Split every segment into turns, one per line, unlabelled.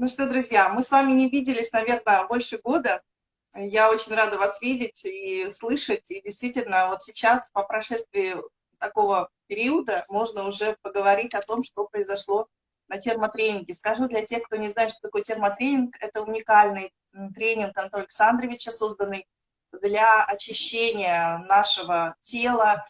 Ну что, друзья, мы с вами не виделись, наверное, больше года. Я очень рада вас видеть и слышать. И действительно, вот сейчас, по прошествии такого периода, можно уже поговорить о том, что произошло на термотренинге. Скажу для тех, кто не знает, что такое термотренинг, это уникальный тренинг Антона Александровича, созданный для очищения нашего тела,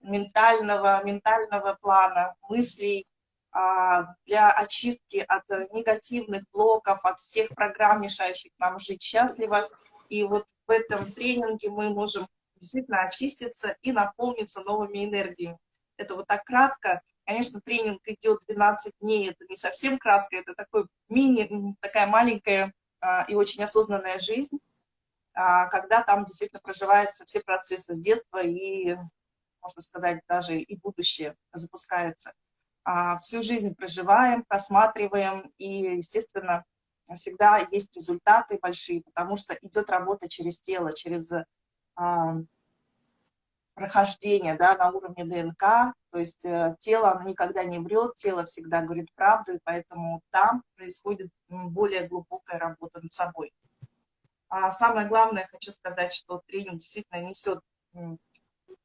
ментального, ментального плана, мыслей, для очистки от негативных блоков, от всех программ, мешающих нам жить счастливо. И вот в этом тренинге мы можем действительно очиститься и наполниться новыми энергиями. Это вот так кратко. Конечно, тренинг идет 12 дней, это не совсем кратко, это такой мини, такая маленькая а, и очень осознанная жизнь, а, когда там действительно проживаются все процессы с детства и, можно сказать, даже и будущее запускается. А, всю жизнь проживаем, просматриваем, и, естественно, всегда есть результаты большие, потому что идет работа через тело, через а, прохождение да, на уровне ДНК, то есть э, тело оно никогда не врет, тело всегда говорит правду, и поэтому там происходит более глубокая работа над собой. А самое главное, хочу сказать, что тренинг действительно несет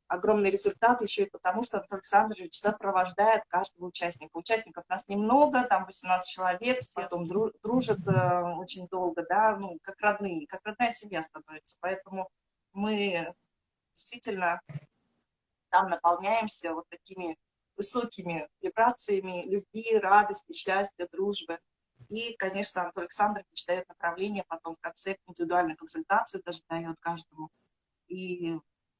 огромный результат еще и потому, что Антон Александрович сопровождает каждого участника. Участников нас немного, там 18 человек, все потом дружат э, очень долго, да, ну, как родные, как родная семья становится. Поэтому мы действительно там наполняемся вот такими высокими вибрациями любви, радости, счастья, дружбы. И, конечно, Антон Александрович дает направление потом в конце индивидуальную консультацию, даже дает каждому. И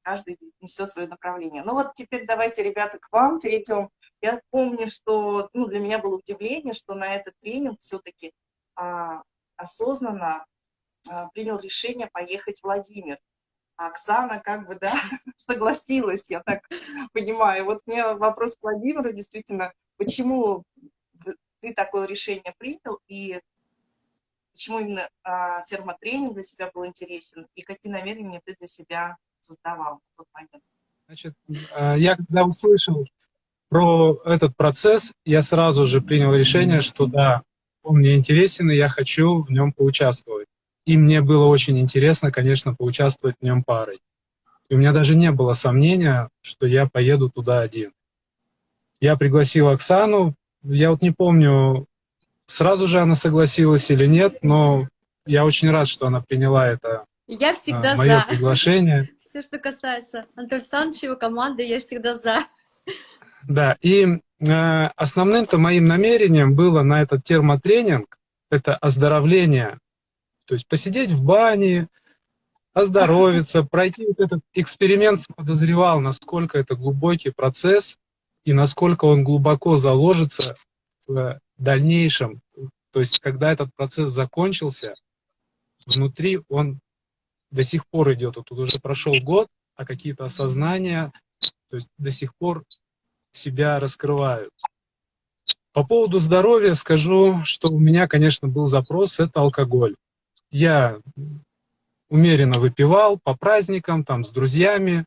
каждый несет свое направление. Ну вот теперь давайте, ребята, к вам перейдем. Я помню, что ну, для меня было удивление, что на этот тренинг все-таки а, осознанно а, принял решение поехать в Владимир. А Оксана как бы, да, согласилась, я так понимаю. Вот меня вопрос к Владимиру, действительно, почему ты такое решение принял, и почему именно а, термотренинг для себя был интересен, и какие намерения ты для себя создавал в тот момент?
Значит, э, я когда услышал про этот процесс, я сразу же принял решение, что да, он мне интересен, и я хочу в нем поучаствовать. И мне было очень интересно, конечно, поучаствовать в нем парой. И у меня даже не было сомнения, что я поеду туда один. Я пригласил Оксану, я вот не помню, сразу же она согласилась или нет, но я очень рад, что она приняла это
я всегда
а, мое
за.
приглашение
все, что касается Антона Александровича, его команды, я всегда за.
Да, и э, основным-то моим намерением было на этот термотренинг, это оздоровление, то есть посидеть в бане, оздоровиться, пройти вот этот эксперимент, подозревал, насколько это глубокий процесс и насколько он глубоко заложится в дальнейшем. То есть, когда этот процесс закончился, внутри он до сих пор идет. Вот тут уже прошел год, а какие-то осознания, то есть до сих пор себя раскрывают. По поводу здоровья скажу, что у меня, конечно, был запрос, это алкоголь. Я умеренно выпивал по праздникам, там, с друзьями.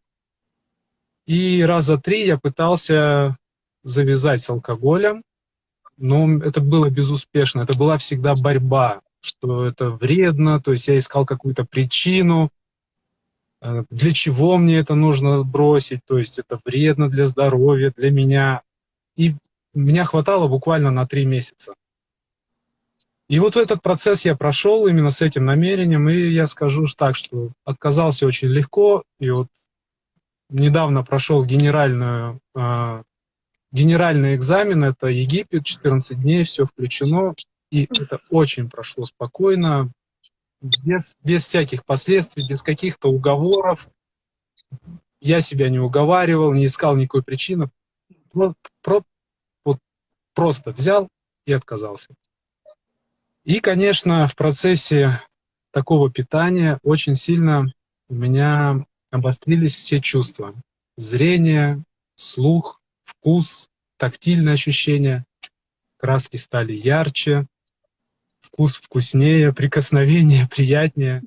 И раза три я пытался завязать с алкоголем, но это было безуспешно. Это была всегда борьба что это вредно, то есть я искал какую-то причину, э, для чего мне это нужно бросить, то есть это вредно для здоровья, для меня. И меня хватало буквально на три месяца. И вот этот процесс я прошел именно с этим намерением, и я скажу так, что отказался очень легко, и вот недавно прошел генеральную, э, генеральный экзамен, это Египет, 14 дней, все включено, и это очень прошло спокойно, без, без всяких последствий, без каких-то уговоров. Я себя не уговаривал, не искал никакой причины. Вот, про, вот просто взял и отказался. И, конечно, в процессе такого питания очень сильно у меня обострились все чувства. Зрение, слух, вкус, тактильные ощущения. Краски стали ярче, вкус вкуснее, прикосновение приятнее.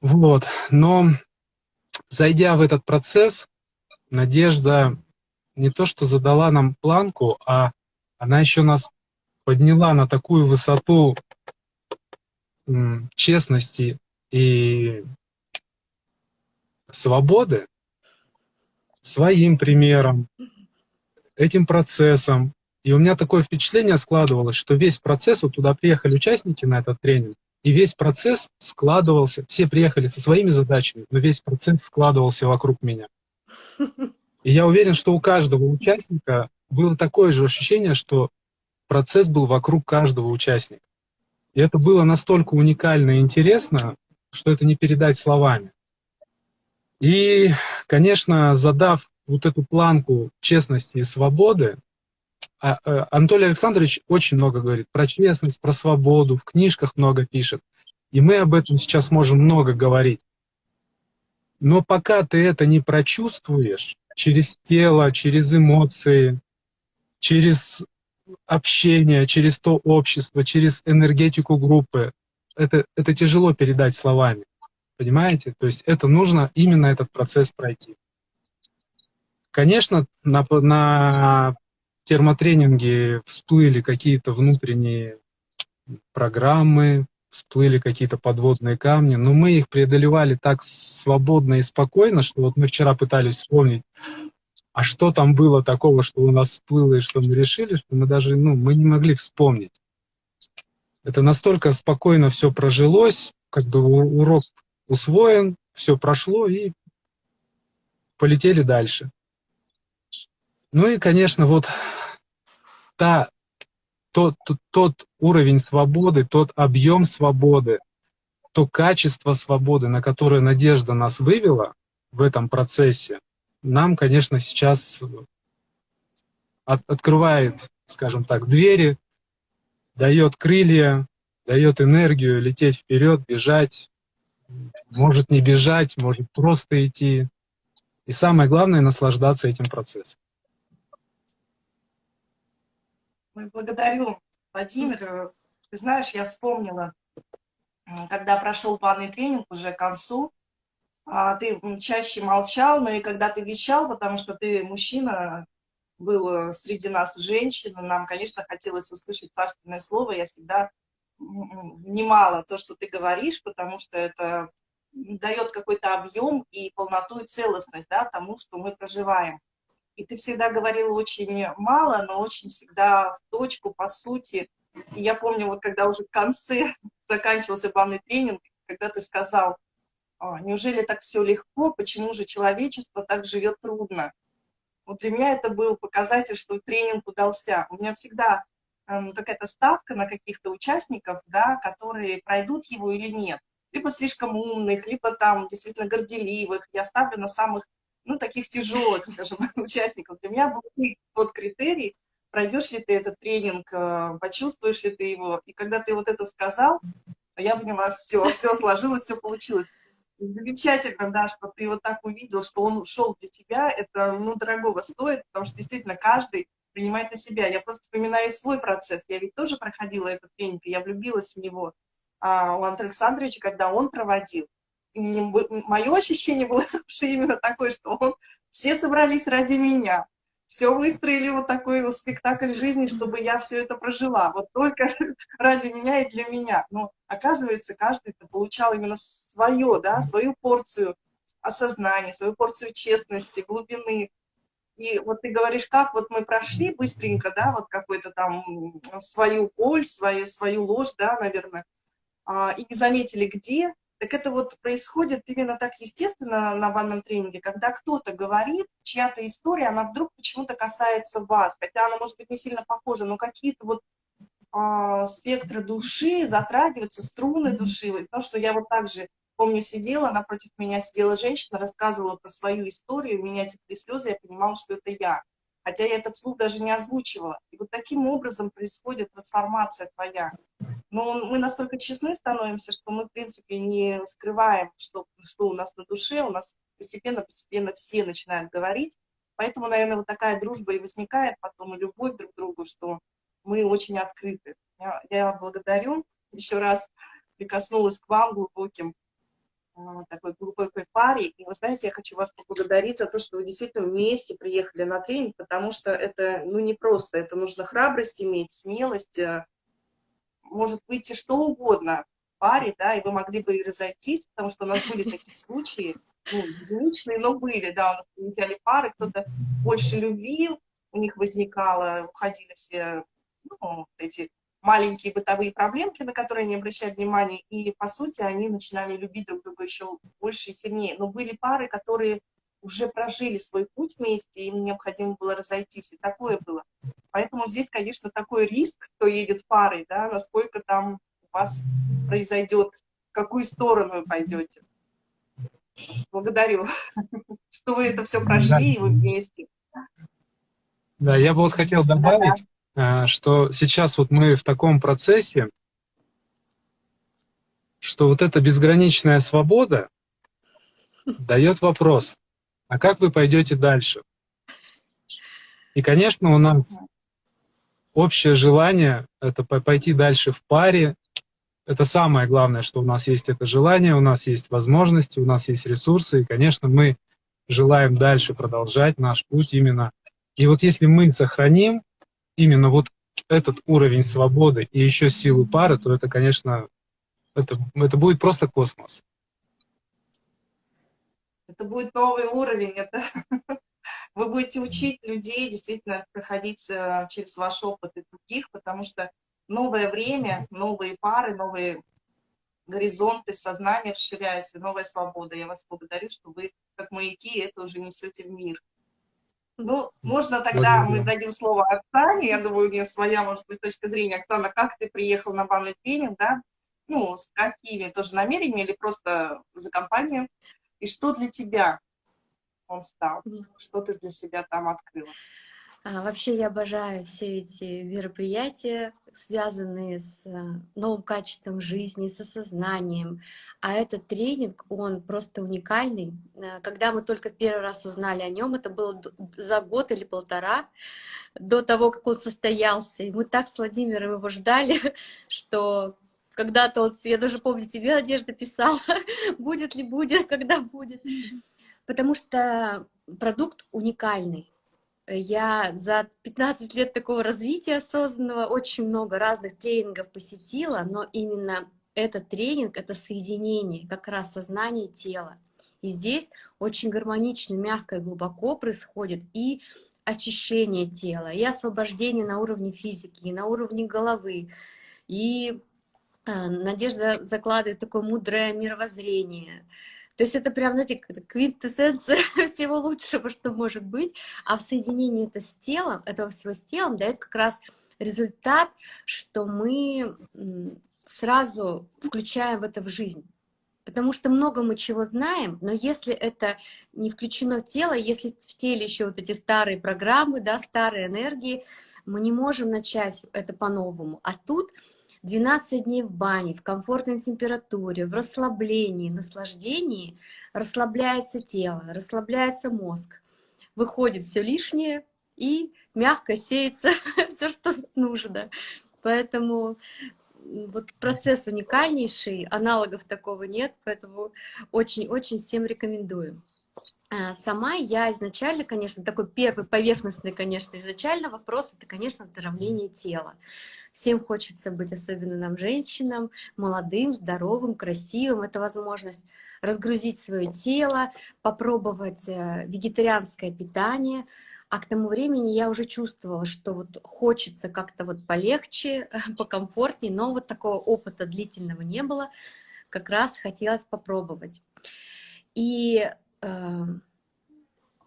Вот. Но зайдя в этот процесс, Надежда не то что задала нам планку, а она еще нас подняла на такую высоту честности и свободы своим примером, этим процессом. И у меня такое впечатление складывалось, что весь процесс, вот туда приехали участники на этот тренинг, и весь процесс складывался, все приехали со своими задачами, но весь процесс складывался вокруг меня. И я уверен, что у каждого участника было такое же ощущение, что процесс был вокруг каждого участника. И это было настолько уникально и интересно, что это не передать словами. И, конечно, задав вот эту планку честности и свободы, Анатолий Александрович очень много говорит про честность, про свободу, в книжках много пишет. И мы об этом сейчас можем много говорить. Но пока ты это не прочувствуешь через тело, через эмоции, через общение, через то общество, через энергетику группы, это, это тяжело передать словами. Понимаете? То есть это нужно именно этот процесс пройти. Конечно, на, на термотренинге всплыли какие-то внутренние программы, всплыли какие-то подводные камни, но мы их преодолевали так свободно и спокойно, что вот мы вчера пытались вспомнить, а что там было такого, что у нас всплыло и что мы решили, что мы даже, ну, мы не могли вспомнить. Это настолько спокойно все прожилось, как бы урок усвоен, все прошло и полетели дальше. Ну и, конечно, вот та, тот, тот, тот уровень свободы, тот объем свободы, то качество свободы, на которое Надежда нас вывела в этом процессе, нам, конечно, сейчас от, открывает, скажем так, двери, дает крылья, дает энергию лететь вперед, бежать, может не бежать, может просто идти. И самое главное — наслаждаться этим процессом.
Благодарю, Владимир. Ты знаешь, я вспомнила, когда прошел планный тренинг уже к концу, а, ты чаще молчал, но и когда ты вещал, потому что ты мужчина, был среди нас женщина, нам, конечно, хотелось услышать царственное слово, я всегда внимала то, что ты говоришь, потому что это дает какой-то объем и полноту и целостность да, тому, что мы проживаем. И ты всегда говорила очень мало, но очень всегда в точку, по сути. И я помню, вот когда уже в конце заканчивался банный тренинг, когда ты сказал, «А, неужели так все легко, почему же человечество так живет трудно? Вот для меня это был показатель, что тренинг удался. У меня всегда эм, какая-то ставка на каких-то участников, да, которые пройдут его или нет либо слишком умных, либо там действительно горделивых. Я ставлю на самых, ну, таких тяжелых, скажем, участников. Для меня был тот критерий, пройдешь ли ты этот тренинг, э, почувствуешь ли ты его. И когда ты вот это сказал, я поняла, все, все сложилось, все получилось. Замечательно, да, что ты вот так увидел, что он ушел для тебя, это, ну, дорогого стоит, потому что действительно каждый принимает на себя. Я просто вспоминаю свой процесс, я ведь тоже проходила этот тренинг, я влюбилась в него а, у Антона Александровича, когда он проводил. И мое ощущение было именно такое, что он, все собрались ради меня. Все выстроили вот такой вот спектакль жизни, чтобы я все это прожила. Вот только ради меня и для меня. Но оказывается, каждый получал именно свое, да, свою порцию осознания, свою порцию честности, глубины. И вот ты говоришь, как вот мы прошли быстренько, да, вот какой-то там свою боль, свою, свою ложь, да, наверное, а, и не заметили где, так это вот происходит именно так естественно на банном тренинге, когда кто-то говорит, чья-то история, она вдруг почему-то касается вас, хотя она может быть не сильно похожа, но какие-то вот а, спектры души затрагиваются, струны души. Потому что я вот так же помню, сидела, напротив меня сидела женщина, рассказывала про свою историю, у меня текли слезы, я понимала, что это я. Хотя я это вслух даже не озвучивала. И вот таким образом происходит трансформация твоя. Но мы настолько честны становимся, что мы, в принципе, не скрываем, что, что у нас на душе, у нас постепенно-постепенно все начинают говорить. Поэтому, наверное, вот такая дружба и возникает потом, и любовь друг к другу, что мы очень открыты. Я, я благодарю, еще раз прикоснулась к вам глубоким такой глубокой паре. И вы знаете, я хочу вас поблагодарить за то, что вы действительно вместе приехали на тренинг, потому что это ну, не просто, это нужно храбрость иметь, смелость, э, может выйти что угодно в паре, да, и вы могли бы и разойтись, потому что у нас были такие случаи, ну, единичные, но были, да, у нас взяли пары, кто-то больше любви у них возникало, уходили все, ну, эти маленькие бытовые проблемки, на которые не обращали внимания, и, по сути, они начинали любить друг друга еще больше и сильнее. Но были пары, которые уже прожили свой путь вместе, им необходимо было разойтись, и такое было. Поэтому здесь, конечно, такой риск, кто едет парой, да, насколько там у вас произойдет, в какую сторону вы пойдете. Благодарю, что вы это все прошли, и вы вместе.
Да, я бы вот хотел добавить. Что сейчас вот мы в таком процессе, что вот эта безграничная свобода дает вопрос, а как вы пойдете дальше? И, конечно, у нас общее желание — это пойти дальше в паре. Это самое главное, что у нас есть это желание, у нас есть возможности, у нас есть ресурсы. И, конечно, мы желаем дальше продолжать наш путь именно. И вот если мы сохраним именно вот этот уровень свободы и еще силу пары, то это, конечно, это, это будет просто космос.
Это будет новый уровень, это вы будете учить людей действительно проходить э, через ваш опыт и других, потому что новое время, новые пары, новые горизонты сознания расширяются, новая свобода. Я вас благодарю, что вы, как маяки, это уже несете в мир. Ну, можно тогда мы дадим слово Оксане, я думаю, у нее своя, может быть, точка зрения. Оксана, как ты приехал на банный тренинг, да? Ну, с какими тоже намерениями или просто за компанию? И что для тебя он стал? Что ты для себя там открыла?
А, вообще я обожаю все эти мероприятия, связанные с э, новым качеством жизни, с осознанием. А этот тренинг, он просто уникальный. Э, когда мы только первый раз узнали о нем, это было за год или полтора до того, как он состоялся. И мы так с Владимиром его ждали, что когда-то, вот, я даже помню, тебе Надежда писала, будет ли будет, когда будет. Потому что продукт уникальный я за 15 лет такого развития осознанного очень много разных тренингов посетила, но именно этот тренинг — это соединение как раз сознания и тела. И здесь очень гармонично, мягко и глубоко происходит и очищение тела, и освобождение на уровне физики, и на уровне головы. И э, Надежда закладывает такое мудрое мировоззрение — то есть это прям, знаете, квинтэссенция всего лучшего, что может быть. А в соединении это с телом, этого всего с телом дает как раз результат, что мы сразу включаем в это в жизнь. Потому что много мы чего знаем, но если это не включено в тело, если в теле еще вот эти старые программы, да, старые энергии, мы не можем начать это по-новому. А тут 12 дней в бане, в комфортной температуре, в расслаблении, наслаждении расслабляется тело, расслабляется мозг, выходит все лишнее и мягко сеется все, что нужно. Поэтому вот процесс уникальнейший, аналогов такого нет, поэтому очень-очень всем рекомендую. А, сама я изначально, конечно, такой первый поверхностный, конечно, изначально вопрос, это, конечно, оздоровление тела. Всем хочется быть, особенно нам, женщинам, молодым, здоровым, красивым. Это возможность разгрузить свое тело, попробовать э, вегетарианское питание. А к тому времени я уже чувствовала, что вот хочется как-то вот полегче, покомфортнее, но вот такого опыта длительного не было. Как раз хотелось попробовать. И э,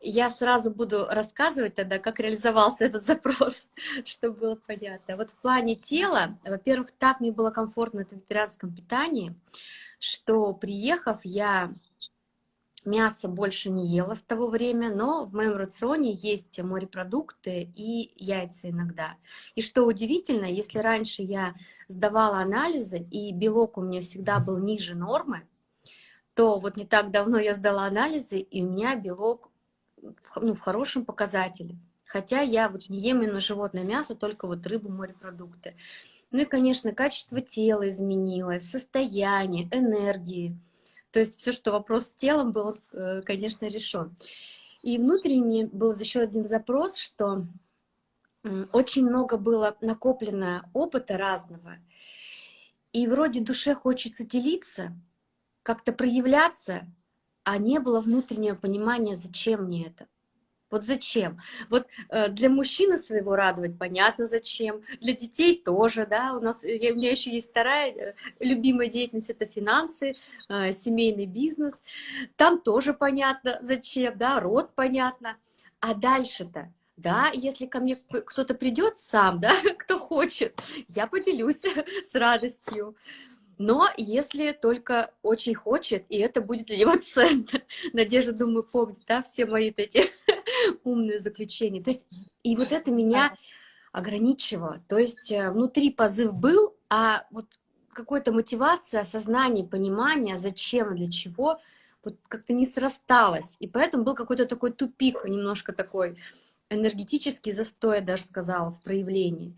я сразу буду рассказывать тогда, как реализовался этот запрос, чтобы было понятно. Вот в плане тела, во-первых, так мне было комфортно в вегетарианском питании, что приехав, я мясо больше не ела с того времени, но в моем рационе есть морепродукты и яйца иногда. И что удивительно, если раньше я сдавала анализы, и белок у меня всегда был ниже нормы, то вот не так давно я сдала анализы, и у меня белок ну, в хорошем показателе. Хотя я вот не ем именно животное мясо, только вот рыбу, морепродукты. Ну и, конечно, качество тела изменилось, состояние, энергии. То есть все, что вопрос с телом был, э, конечно, решен. И внутренне был еще один запрос, что очень много было накоплено опыта разного. И вроде душе хочется делиться, как-то проявляться, а не было внутреннего понимания, зачем мне это. Вот зачем? Вот э, для мужчины своего радовать понятно зачем, для детей тоже, да, у нас, я, у меня еще есть вторая э, любимая деятельность, это финансы, э, семейный бизнес, там тоже понятно зачем, да, род понятно, а дальше-то, да, если ко мне кто-то придет сам, да, кто хочет, я поделюсь с радостью, но если только очень хочет, и это будет для него ценно. Надежда, думаю, помнит, да, все мои эти умные заключения. То есть, и вот это меня ограничивало. То есть э, внутри позыв был, а вот какой-то мотивация, осознание, понимание, зачем и для чего, вот как-то не срасталось. И поэтому был какой-то такой тупик, немножко такой энергетический застой, я даже сказала, в проявлении.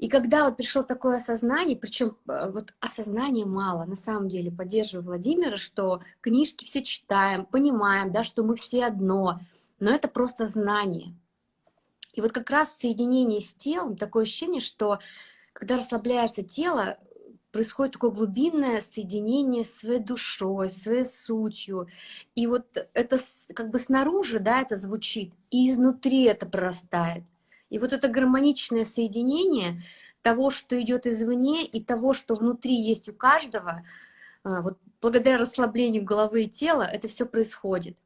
И когда вот пришло такое осознание, причем э, вот осознания мало, на самом деле поддерживаю Владимира, что книжки все читаем, понимаем, да, что мы все одно, но это просто знание. И вот как раз в соединении с телом такое ощущение, что когда расслабляется тело, происходит такое глубинное соединение с своей душой, своей сутью. И вот это как бы снаружи, да, это звучит, и изнутри это прорастает. И вот это гармоничное соединение того, что идет извне, и того, что внутри есть у каждого, а, вот благодаря расслаблению головы и тела, это все происходит.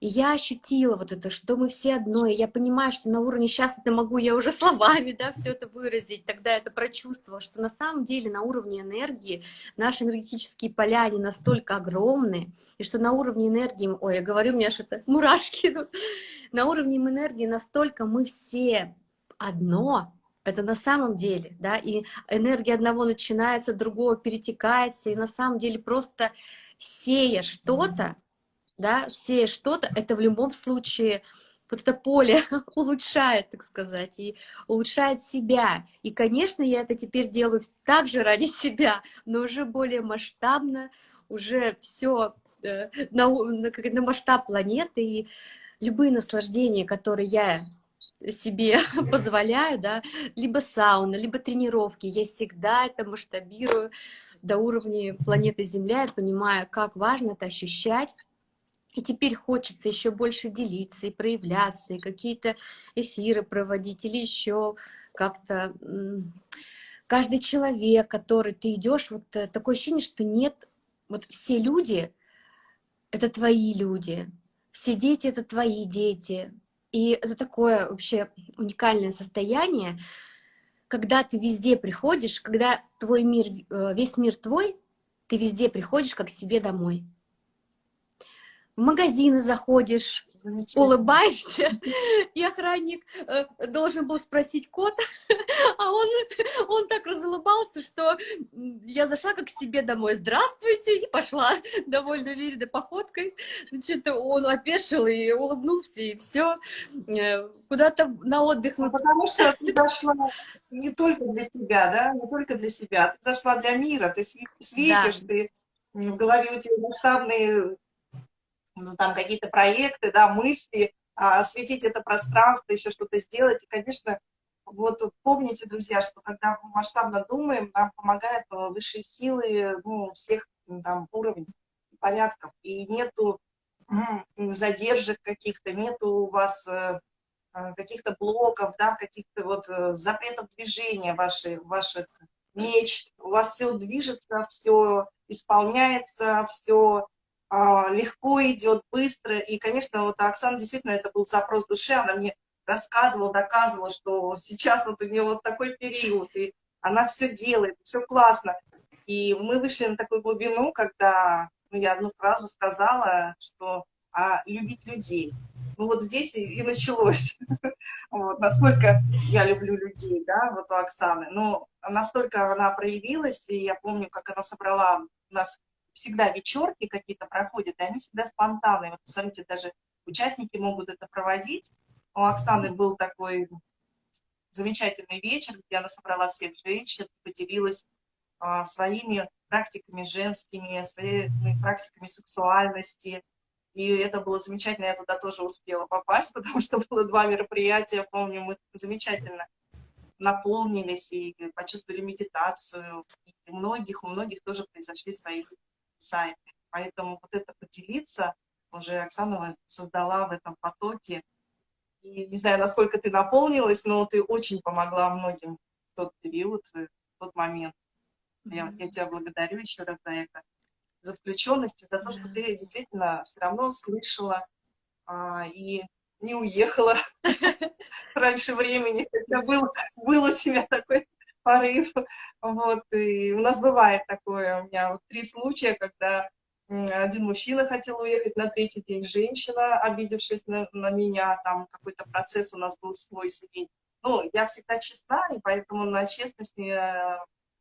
И я ощутила вот это, что мы все одно, и я понимаю, что на уровне сейчас это могу я уже словами, да, все это выразить, тогда это прочувствовала, что на самом деле на уровне энергии наши энергетические поля, они настолько огромны, и что на уровне энергии, ой, я говорю, у меня что-то мурашки, на уровне энергии настолько мы все одно, это на самом деле, да, и энергия одного начинается, другого перетекается, и на самом деле просто сея что-то, да, сея что-то, это в любом случае вот это поле улучшает, так сказать, и улучшает себя. И, конечно, я это теперь делаю также ради себя, но уже более масштабно, уже все э, на, на, на масштаб планеты, и любые наслаждения, которые я себе позволяю, да, либо сауна, либо тренировки, я всегда это масштабирую до уровня планеты Земля, я понимаю, как важно это ощущать, и теперь хочется еще больше делиться и проявляться, и какие-то эфиры проводить, или еще как-то... Каждый человек, который ты идешь, вот э, такое ощущение, что нет... Вот все люди — это твои люди, все дети — это твои дети. И это такое вообще уникальное состояние, когда ты везде приходишь, когда твой мир, э, весь мир твой, ты везде приходишь как к себе домой в магазины заходишь, улыбаешься, и охранник э, должен был спросить код, а он, он так разулыбался, что я зашла как к себе домой, здравствуйте, и пошла довольно уверенной походкой. Значит, он опешил и улыбнулся, и все, э, куда-то на отдых.
Ну, потому что ты зашла не только для себя, да, не только для себя, ты зашла для мира, ты светишь, да. ты в голове у тебя масштабные ну, там какие-то проекты, да, мысли, а, осветить это пространство, еще что-то сделать. И, конечно, вот помните, друзья, что когда мы масштабно думаем, нам помогают э, высшие силы ну, всех там, уровней, порядков. И нету задержек каких-то, нету у вас э, э, каких-то блоков, да, каких-то вот запретов движения ваших, ваших мечт. У вас все движется, все исполняется, все легко идет, быстро. И, конечно, вот Оксана действительно, это был запрос души, она мне рассказывала, доказывала, что сейчас вот у нее вот такой период, и она все делает, все классно. И мы вышли на такую глубину, когда ну, я одну фразу сказала, что а, любить людей. Ну вот здесь и, и началось. вот, насколько я люблю людей, да, вот у Оксаны. Но настолько она проявилась, и я помню, как она собрала нас всегда вечерки какие-то проходят, и они всегда спонтанные. Вот посмотрите, даже участники могут это проводить. У Оксаны был такой замечательный вечер, где она собрала всех женщин, поделилась а, своими практиками женскими, своими практиками сексуальности. И это было замечательно, я туда тоже успела попасть, потому что было два мероприятия, помню, мы замечательно наполнились и почувствовали медитацию. И у многих, у многих тоже произошли свои сайты. Поэтому вот это поделиться, уже Оксана создала в этом потоке. И не знаю, насколько ты наполнилась, но ты очень помогла многим в тот период, в тот момент. Я, я тебя благодарю еще раз за это, за включенность, за то, что ты действительно все равно слышала а, и не уехала раньше времени, когда был, был у тебя такой порыв. Вот, и у нас бывает такое, у меня вот три случая, когда один мужчина хотел уехать на третий день, женщина, обидевшись на, на меня, там какой-то процесс у нас был свой семейный. Ну, я всегда честна, и поэтому на честность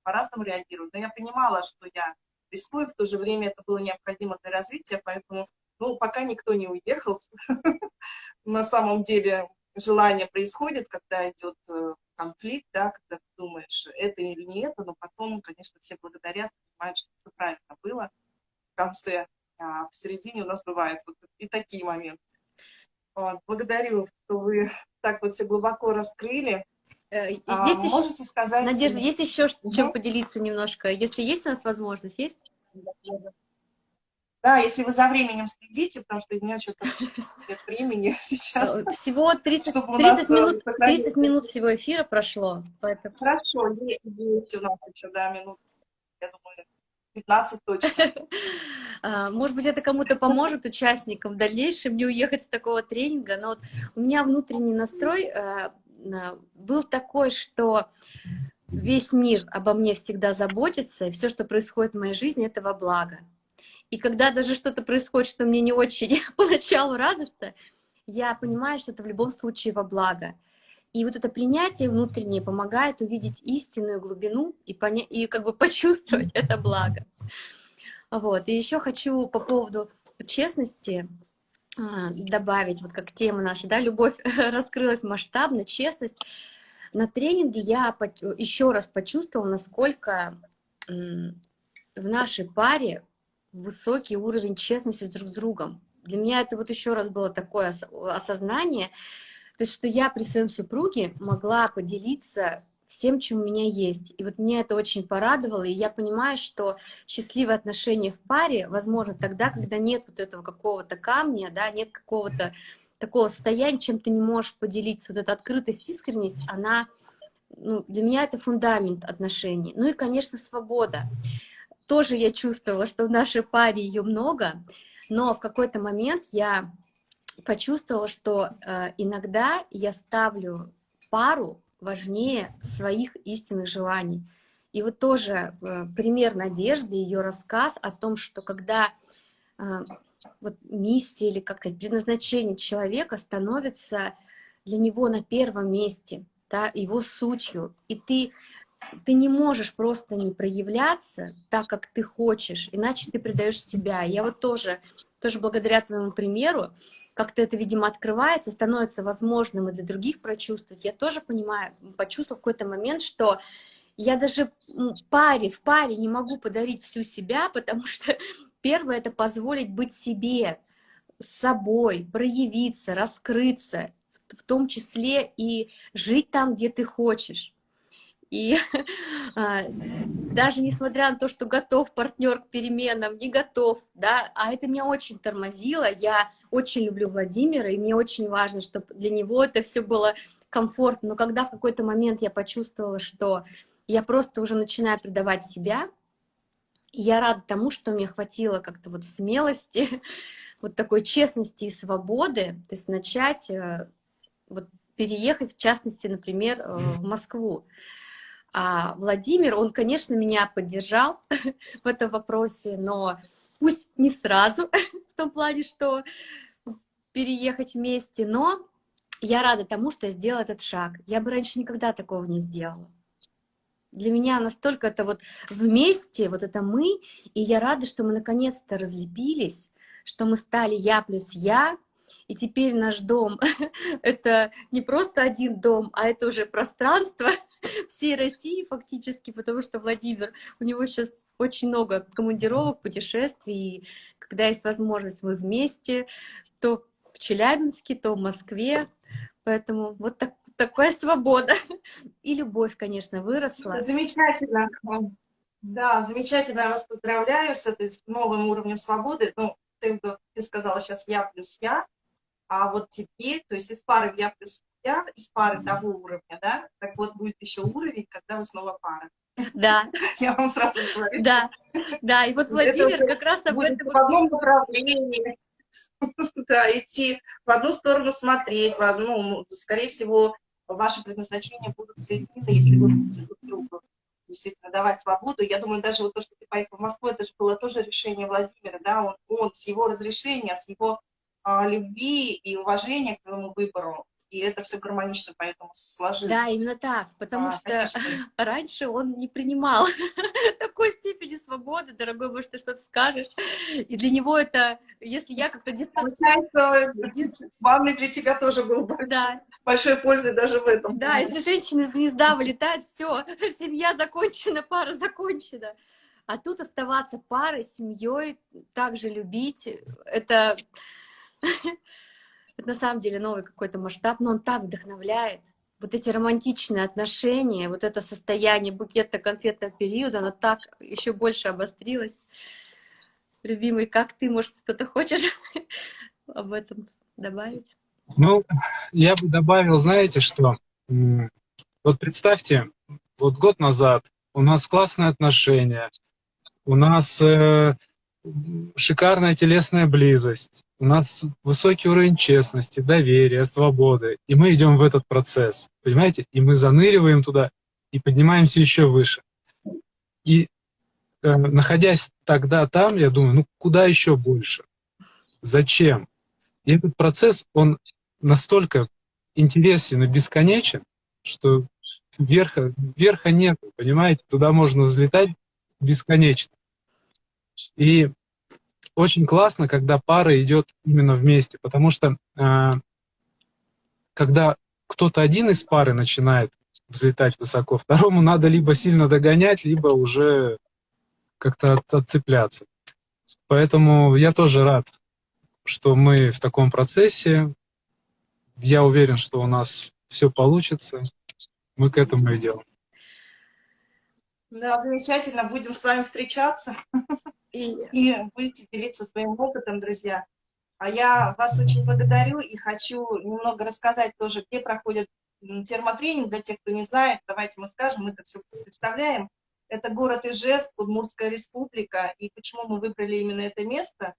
по-разному реагирую. Но я понимала, что я рискую, в то же время это было необходимо для развития, поэтому, ну, пока никто не уехал, на самом деле желание происходит, когда идет э, конфликт, да, когда ты думаешь, это или не это, но потом, конечно, все благодарят, понимают, что все правильно было в конце, а в середине у нас бывают вот и такие моменты. Вот, благодарю, что вы так вот все глубоко раскрыли.
Э, есть а, еще... Можете сказать... Надежда, есть еще чем поделиться немножко? Если есть у нас возможность, есть?
Да, если вы за временем следите, потому что у меня что-то нет времени сейчас.
Э, всего 30, 30, э, минут, 30 минут всего эфира прошло.
Поэтому... Хорошо, есть у нас еще, да, минут, я думаю, 15 точно.
А, может быть, это кому-то поможет участникам в дальнейшем не уехать с такого тренинга, но вот у меня внутренний настрой э, был такой, что весь мир обо мне всегда заботится, и все, что происходит в моей жизни, это во благо. И когда даже что-то происходит, что мне не очень поначалу радостно, я понимаю, что это в любом случае во благо. И вот это принятие внутреннее помогает увидеть истинную глубину и, поня... и как бы почувствовать это благо. Вот. И еще хочу по поводу честности а, добавить, вот как тема наша, да, любовь раскрылась масштабно, честность. На тренинге я еще раз почувствовала, насколько в нашей паре высокий уровень честности друг с другом. Для меня это вот еще раз было такое осознание, то есть, что я при своем супруге могла поделиться всем, чем у меня есть. И вот меня это очень порадовало, и я понимаю, что счастливые отношения в паре возможно тогда, когда нет вот этого какого-то камня, да, нет какого-то такого состояния, чем ты не можешь поделиться. Вот эта открытость, искренность, она, ну, для меня это фундамент отношений. Ну и, конечно, свобода. Тоже я чувствовала, что в нашей паре ее много, но в какой-то момент я почувствовала, что э, иногда я ставлю пару важнее своих истинных желаний. И вот тоже э, пример Надежды, ее рассказ о том, что когда э, вот миссия или как сказать, предназначение человека становится для него на первом месте, да, его сутью, и ты ты не можешь просто не проявляться так, как ты хочешь, иначе ты предаешь себя. Я вот тоже, тоже благодаря твоему примеру, как-то это, видимо, открывается, становится возможным и для других прочувствовать. Я тоже понимаю, почувствовал в какой-то момент, что я даже паре, в паре не могу подарить всю себя, потому что первое — это позволить быть себе, собой, проявиться, раскрыться, в том числе и жить там, где ты хочешь. И а, даже несмотря на то, что готов партнер к переменам, не готов, да, а это меня очень тормозило. Я очень люблю Владимира, и мне очень важно, чтобы для него это все было комфортно. Но когда в какой-то момент я почувствовала, что я просто уже начинаю предавать себя, я рада тому, что мне хватило как-то вот смелости, вот такой честности и свободы, то есть начать э, вот переехать, в частности, например, э, в Москву. А Владимир, он, конечно, меня поддержал в этом вопросе, но пусть не сразу, в том плане, что переехать вместе, но я рада тому, что я сделала этот шаг. Я бы раньше никогда такого не сделала. Для меня настолько это вот вместе, вот это мы, и я рада, что мы наконец-то разлепились, что мы стали я плюс я, и теперь наш дом — это не просто один дом, а это уже пространство всей России фактически, потому что Владимир, у него сейчас очень много командировок, путешествий. Когда есть возможность, мы вместе, то в Челябинске, то в Москве. Поэтому вот так, такая свобода. И любовь, конечно, выросла.
Замечательно. Да, замечательно. Я вас поздравляю с этой новым уровнем свободы. Ну, ты, ты сказала сейчас я плюс я, а вот теперь, то есть из пары я плюс я, из пары того уровня, да, так вот будет еще уровень, когда вы снова пара.
Да.
Я вам сразу говорю.
Да, да, и вот Владимир как раз об этом...
В одном направлении. Да, идти в одну сторону смотреть, в одну, ну, скорее всего, ваши предназначения будут соединены, если вы будете друг другу действительно давать свободу. Я думаю, даже вот то, что ты поехал в Москву, это же было тоже решение Владимира, да, он, он с его разрешения, с его а, любви и уважения к своему выбору и это все гармонично поэтому сложилось.
Да, именно так, потому а, что конечно. раньше он не принимал такой степени свободы, дорогой, может, ты что-то скажешь, и для него это, если я как-то
дистанционно... Ванный для тебя тоже был большой, да. большой пользой даже в этом.
Да, если женщина из гнезда вылетает, все, семья закончена, пара закончена. А тут оставаться парой, семьей, также любить, это это на самом деле новый какой-то масштаб, но он так вдохновляет. Вот эти романтичные отношения, вот это состояние букетно-конфетного периода, оно так еще больше обострилось. Любимый, как ты, может, что-то хочешь об этом добавить?
Ну, я бы добавил, знаете, что вот представьте, вот год назад у нас классные отношения, у нас э, шикарная телесная близость, у нас высокий уровень честности, доверия, свободы, и мы идем в этот процесс, понимаете? И мы заныриваем туда и поднимаемся еще выше. И э, находясь тогда там, я думаю, ну куда еще больше? Зачем? И этот процесс, он настолько интересен и бесконечен, что верха, верха нет, понимаете? Туда можно взлетать бесконечно. И очень классно, когда пара идет именно вместе, потому что э, когда кто-то один из пары начинает взлетать высоко, второму надо либо сильно догонять, либо уже как-то от, отцепляться. Поэтому я тоже рад, что мы в таком процессе. Я уверен, что у нас все получится. Мы к этому идем.
Да, замечательно. Будем с вами встречаться. И, будете делиться своим опытом, друзья. А я вас очень благодарю и хочу немного рассказать тоже, где проходит термотренинг. Для тех, кто не знает, давайте мы скажем, мы это все представляем. Это город Ижевск, Удмуртская республика. И почему мы выбрали именно это место?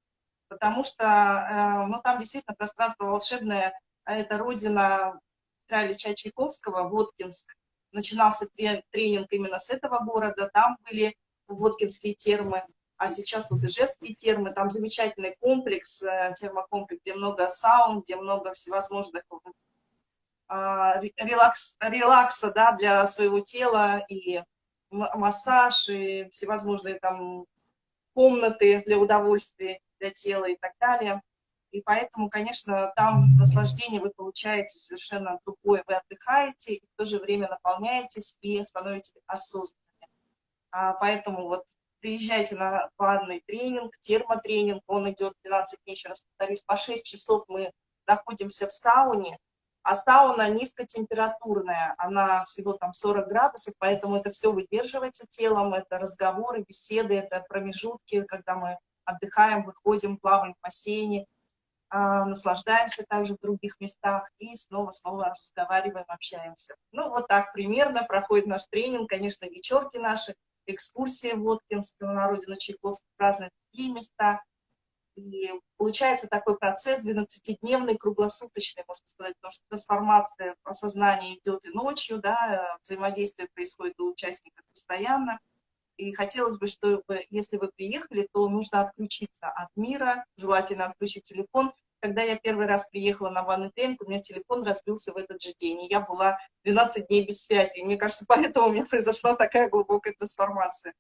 Потому что э, ну, там действительно пространство волшебное. А это родина Ильича Чайковского, Воткинск. Начинался тренинг именно с этого города. Там были Воткинские термы а сейчас вот Ижевские термы, там замечательный комплекс, э, термокомплекс, где много саун, где много всевозможных а, релакс, релакса да, для своего тела, и массаж, и всевозможные там комнаты для удовольствия, для тела и так далее. И поэтому, конечно, там наслаждение вы получаете совершенно другое. Вы отдыхаете, и в то же время наполняетесь и становитесь осознанными. А поэтому вот приезжайте на ванный тренинг, термотренинг, он идет 12 дней, еще раз повторюсь, по 6 часов мы находимся в сауне, а сауна низкотемпературная, она всего там 40 градусов, поэтому это все выдерживается телом, это разговоры, беседы, это промежутки, когда мы отдыхаем, выходим, плаваем в бассейне, а, наслаждаемся также в других местах и снова-снова разговариваем, общаемся. Ну, вот так примерно проходит наш тренинг, конечно, вечерки наши, экскурсия в Воткинск на родину Чайковского, разные другие места. И получается такой процесс 12-дневный, круглосуточный, можно сказать, потому что трансформация сознания идет и ночью, да, взаимодействие происходит у участников постоянно. И хотелось бы, чтобы, если вы приехали, то нужно отключиться от мира, желательно отключить телефон, когда я первый раз приехала на ванный тренинг, у меня телефон разбился в этот же день, и я была 12 дней без связи. И мне кажется, поэтому у меня произошла такая глубокая трансформация.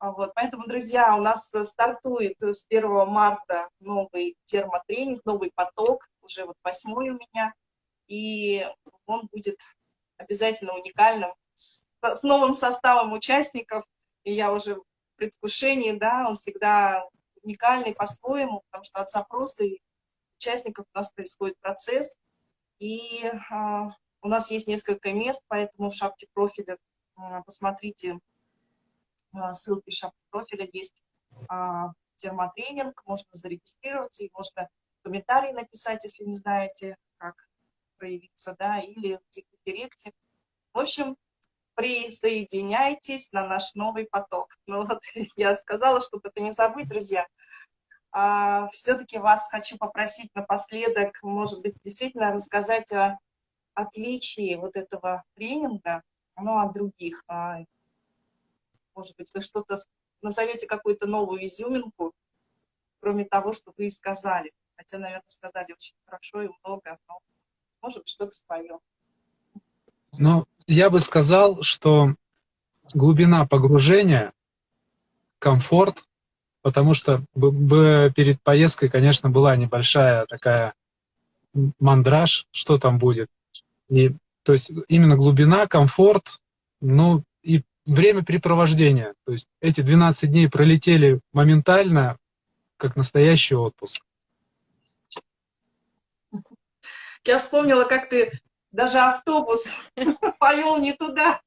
А вот. Поэтому, друзья, у нас стартует с 1 марта новый термотренинг, новый поток, уже вот восьмой у меня, и он будет обязательно уникальным, с, с новым составом участников, и я уже предвкушении, да, он всегда уникальный по-своему, потому что от запроса и участников у нас происходит процесс, и а, у нас есть несколько мест, поэтому в шапке профиля, а, посмотрите, а, ссылки в шапке профиля есть термотренинг, можно зарегистрироваться, и можно комментарий написать, если не знаете, как проявиться, да, или в директе. В общем, присоединяйтесь на наш новый поток. Ну вот я сказала, чтобы это не забыть, друзья. А, Все-таки вас хочу попросить напоследок, может быть, действительно рассказать о отличии вот этого тренинга, ну, от других. А, может быть, вы что-то назовете какую-то новую изюминку, кроме того, что вы и сказали. Хотя, наверное, сказали очень хорошо и много, но может быть, что-то свое.
Ну, я бы сказал, что глубина погружения, комфорт, потому что перед поездкой, конечно, была небольшая такая мандраж, что там будет. И, то есть именно глубина, комфорт, ну и времяпрепровождение. То есть эти 12 дней пролетели моментально, как настоящий отпуск.
Я вспомнила, как ты даже автобус повел не туда,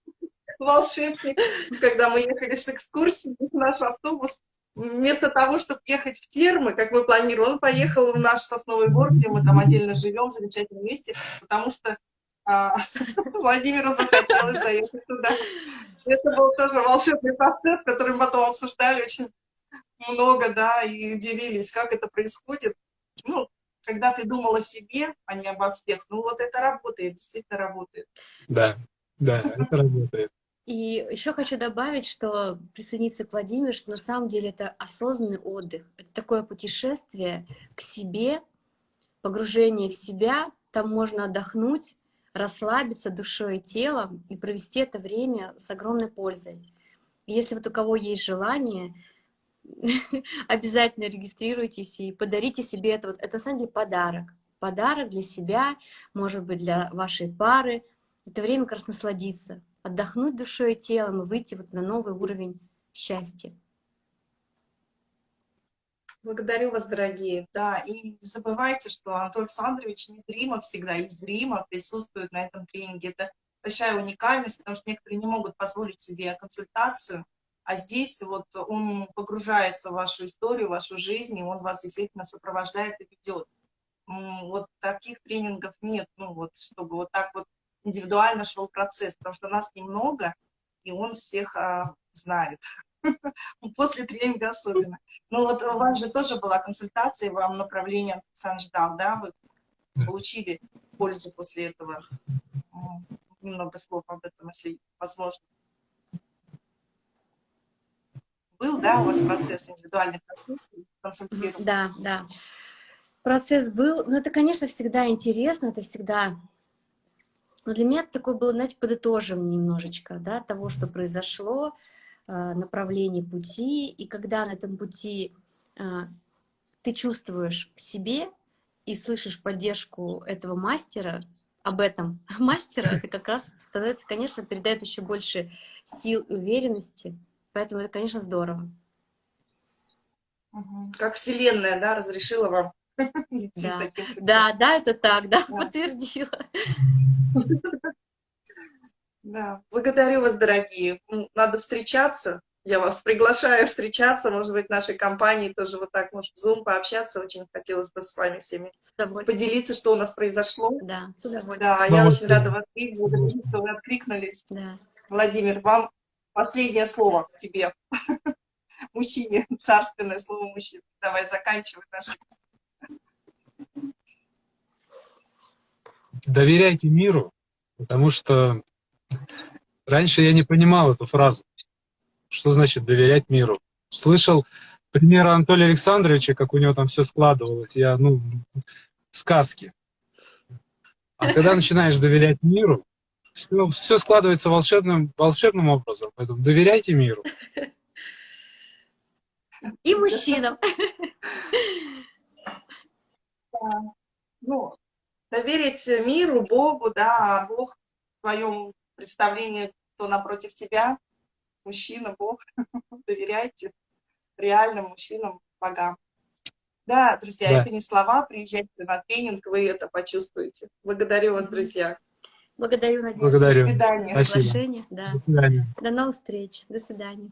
волшебник. Когда мы ехали с экскурсией, наш автобус, вместо того, чтобы ехать в термы, как мы планировали, он поехал в наш сосновый бор, где мы там отдельно живем, в замечательном месте, потому что а, Владимиру захотелось заехать туда. Это был тоже волшебный процесс, который мы потом обсуждали очень много, да, и удивились, как это происходит. Ну, когда ты думал о себе, а не обо всех, ну вот это работает, действительно работает.
Да, да, это работает.
И еще хочу добавить, что присоединиться к Владимиру, что на самом деле это осознанный отдых. Это такое путешествие к себе, погружение в себя. Там можно отдохнуть, расслабиться душой и телом и провести это время с огромной пользой. И если вот у кого есть желание, обязательно регистрируйтесь и подарите себе это. Вот, это на самом деле подарок. Подарок для себя, может быть, для вашей пары. Это время как раз насладиться, отдохнуть душой и телом и выйти вот на новый уровень счастья.
Благодарю вас, дорогие. Да, и не забывайте, что Антон Александрович незримо всегда и зримо присутствует на этом тренинге. Это большая уникальность, потому что некоторые не могут позволить себе консультацию, а здесь вот он погружается в вашу историю, в вашу жизнь, и он вас действительно сопровождает и ведет. Вот таких тренингов нет, ну вот, чтобы вот так вот индивидуально шел процесс, потому что нас немного, и он всех а, знает. После тренинга особенно. Ну вот у вас же тоже была консультация, вам направление сам ждал, да? Вы получили пользу после этого. Немного слов об этом, если возможно был, да, у вас процесс индивидуальный консультирования?
Да, да. Процесс был, но это, конечно, всегда интересно, это всегда... Но для меня это такое было, знаете, подытоживание немножечко, да, того, что произошло, э, направление пути, и когда на этом пути э, ты чувствуешь в себе и слышишь поддержку этого мастера, об этом мастера, это как раз становится, конечно, передает еще больше сил и уверенности, Поэтому это, конечно, здорово.
Как Вселенная, да, разрешила вам
да. да, да, это так, да, да. подтвердила.
Да, благодарю вас, дорогие. Надо встречаться. Я вас приглашаю встречаться, может быть, в нашей компании тоже вот так, может, в Zoom пообщаться. Очень хотелось бы с вами всеми поделиться, что у нас произошло.
Да, с удовольствием.
Да, я очень рада вас видеть, что вы откликнулись. Да. Владимир, вам Последнее слово тебе, мужчине, царственное слово мужчине. Давай заканчивать наш.
Доверяйте миру, потому что раньше я не понимал эту фразу. Что значит доверять миру? Слышал пример Анатолия Александровича, как у него там все складывалось. Я, ну, сказки. А когда начинаешь доверять миру, все, все складывается волшебным, волшебным образом. Поэтому доверяйте миру.
И мужчинам.
Ну, доверить миру, Богу, да, а Бог в твоем представлении, кто напротив тебя, мужчина, Бог. Доверяйте реальным мужчинам, богам. Да, друзья,
Да.
это не слова, приезжайте на тренинг, вы это почувствуете. Благодарю вас, друзья.
Благодарю, Надежда,
Благодарю.
До свидания.
Спасибо.
Да.
До свидания.
До новых встреч. До свидания.